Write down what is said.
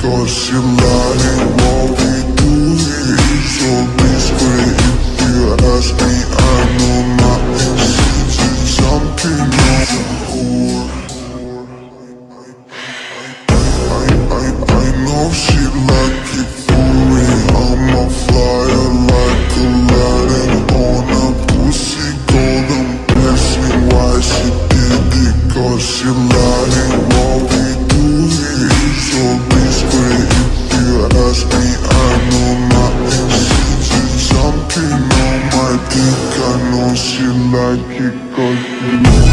Because you're lying, won't be doing So discreet if you ask me I know my intentions Something is a I, know she like it for I'm a flyer like a lighting on a pussy golden Ask me why she did it Cause she lied and won't think I know she like it cause